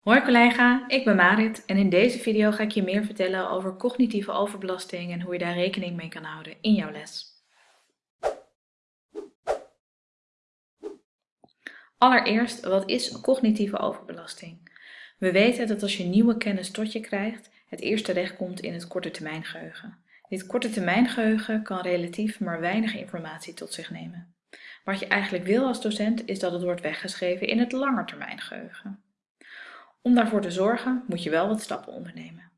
Hoi collega, ik ben Marit en in deze video ga ik je meer vertellen over cognitieve overbelasting en hoe je daar rekening mee kan houden in jouw les. Allereerst, wat is cognitieve overbelasting? We weten dat als je nieuwe kennis tot je krijgt, het eerst terecht komt in het korte termijn geheugen. Dit korte termijn geheugen kan relatief maar weinig informatie tot zich nemen. Wat je eigenlijk wil als docent is dat het wordt weggeschreven in het langetermijn geheugen. Om daarvoor te zorgen moet je wel wat stappen ondernemen.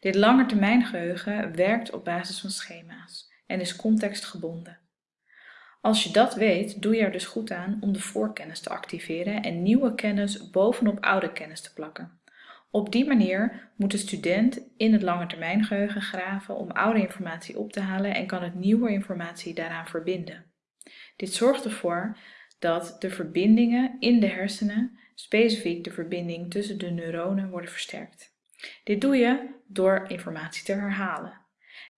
Dit langetermijngeheugen werkt op basis van schema's en is contextgebonden. Als je dat weet, doe je er dus goed aan om de voorkennis te activeren en nieuwe kennis bovenop oude kennis te plakken. Op die manier moet de student in het langetermijngeheugen graven om oude informatie op te halen en kan het nieuwe informatie daaraan verbinden. Dit zorgt ervoor dat de verbindingen in de hersenen specifiek de verbinding tussen de neuronen worden versterkt. Dit doe je door informatie te herhalen.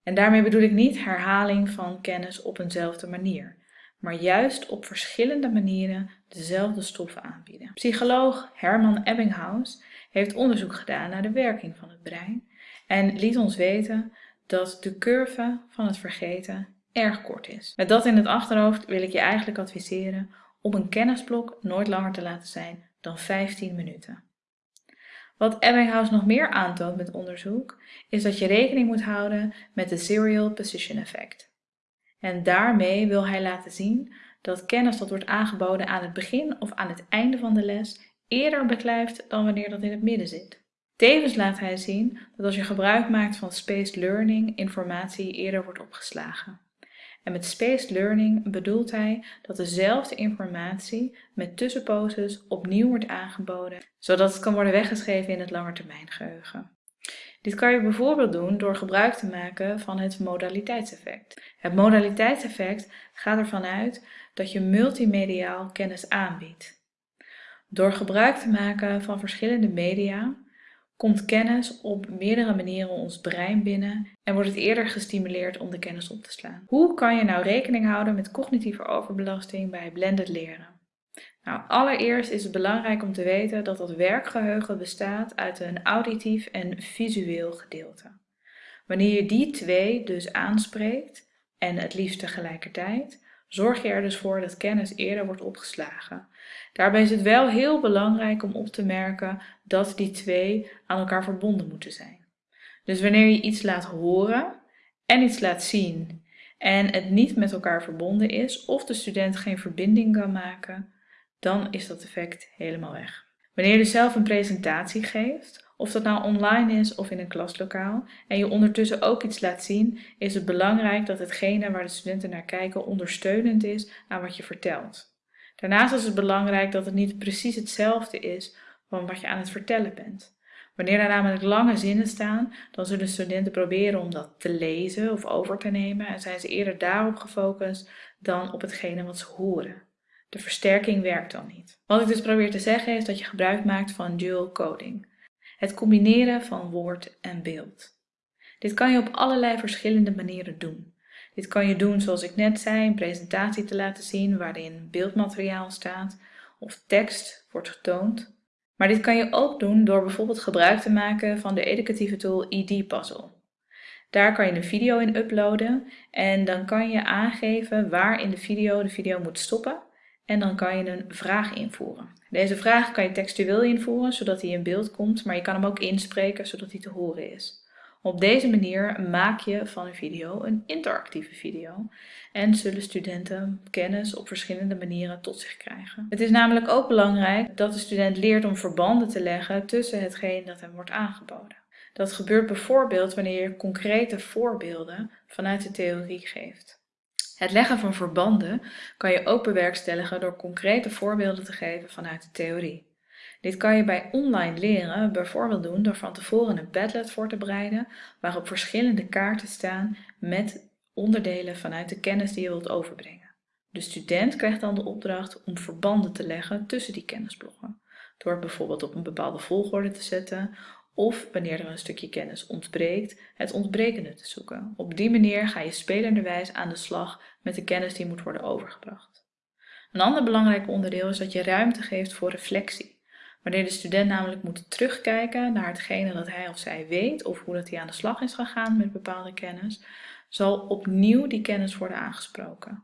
En daarmee bedoel ik niet herhaling van kennis op eenzelfde manier, maar juist op verschillende manieren dezelfde stoffen aanbieden. Psycholoog Herman Ebbinghaus heeft onderzoek gedaan naar de werking van het brein en liet ons weten dat de curve van het vergeten erg kort is. Met dat in het achterhoofd wil ik je eigenlijk adviseren om een kennisblok nooit langer te laten zijn dan 15 minuten. Wat Ebbinghaus nog meer aantoont met onderzoek, is dat je rekening moet houden met de serial position effect. En daarmee wil hij laten zien dat kennis dat wordt aangeboden aan het begin of aan het einde van de les eerder beklijft dan wanneer dat in het midden zit. Tevens laat hij zien dat als je gebruik maakt van spaced learning, informatie eerder wordt opgeslagen. En met spaced learning bedoelt hij dat dezelfde informatie met tussenposes opnieuw wordt aangeboden, zodat het kan worden weggeschreven in het langetermijngeheugen. Dit kan je bijvoorbeeld doen door gebruik te maken van het modaliteitseffect. Het modaliteitseffect gaat ervan uit dat je multimediaal kennis aanbiedt. Door gebruik te maken van verschillende media komt kennis op meerdere manieren ons brein binnen en wordt het eerder gestimuleerd om de kennis op te slaan. Hoe kan je nou rekening houden met cognitieve overbelasting bij blended leren? Nou, allereerst is het belangrijk om te weten dat dat werkgeheugen bestaat uit een auditief en visueel gedeelte. Wanneer je die twee dus aanspreekt, en het liefst tegelijkertijd, zorg je er dus voor dat kennis eerder wordt opgeslagen. Daarbij is het wel heel belangrijk om op te merken dat die twee aan elkaar verbonden moeten zijn. Dus wanneer je iets laat horen en iets laat zien en het niet met elkaar verbonden is of de student geen verbinding kan maken, dan is dat effect helemaal weg. Wanneer je zelf een presentatie geeft, of dat nou online is of in een klaslokaal, en je ondertussen ook iets laat zien, is het belangrijk dat hetgene waar de studenten naar kijken ondersteunend is aan wat je vertelt. Daarnaast is het belangrijk dat het niet precies hetzelfde is van wat je aan het vertellen bent. Wanneer er namelijk lange zinnen staan, dan zullen studenten proberen om dat te lezen of over te nemen en zijn ze eerder daarop gefocust dan op hetgene wat ze horen. De versterking werkt dan niet. Wat ik dus probeer te zeggen is dat je gebruik maakt van dual coding. Het combineren van woord en beeld. Dit kan je op allerlei verschillende manieren doen. Dit kan je doen zoals ik net zei, een presentatie te laten zien waarin beeldmateriaal staat of tekst wordt getoond. Maar dit kan je ook doen door bijvoorbeeld gebruik te maken van de educatieve tool ID Puzzle. Daar kan je een video in uploaden en dan kan je aangeven waar in de video de video moet stoppen en dan kan je een vraag invoeren. Deze vraag kan je textueel invoeren zodat hij in beeld komt, maar je kan hem ook inspreken zodat hij te horen is. Op deze manier maak je van een video een interactieve video en zullen studenten kennis op verschillende manieren tot zich krijgen. Het is namelijk ook belangrijk dat de student leert om verbanden te leggen tussen hetgeen dat hem wordt aangeboden. Dat gebeurt bijvoorbeeld wanneer je concrete voorbeelden vanuit de theorie geeft. Het leggen van verbanden kan je ook bewerkstelligen door concrete voorbeelden te geven vanuit de theorie. Dit kan je bij online leren bijvoorbeeld doen door van tevoren een Padlet voor te bereiden waarop verschillende kaarten staan met onderdelen vanuit de kennis die je wilt overbrengen. De student krijgt dan de opdracht om verbanden te leggen tussen die kennisblokken, door bijvoorbeeld op een bepaalde volgorde te zetten of wanneer er een stukje kennis ontbreekt, het ontbrekende te zoeken. Op die manier ga je spelenderwijs aan de slag met de kennis die moet worden overgebracht. Een ander belangrijk onderdeel is dat je ruimte geeft voor reflectie. Wanneer de student namelijk moet terugkijken naar hetgene dat hij of zij weet of hoe dat hij aan de slag is gegaan met bepaalde kennis, zal opnieuw die kennis worden aangesproken.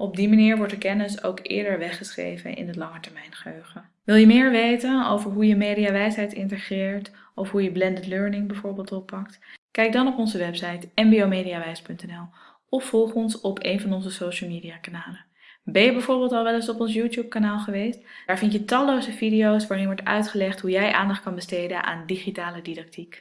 Op die manier wordt de kennis ook eerder weggeschreven in het langetermijngeheugen. Wil je meer weten over hoe je mediawijsheid integreert of hoe je blended learning bijvoorbeeld oppakt? Kijk dan op onze website mbomediawijs.nl of volg ons op een van onze social media kanalen. Ben je bijvoorbeeld al wel eens op ons YouTube kanaal geweest? Daar vind je talloze video's waarin wordt uitgelegd hoe jij aandacht kan besteden aan digitale didactiek.